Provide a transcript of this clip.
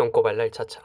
똥꼬발랄 차차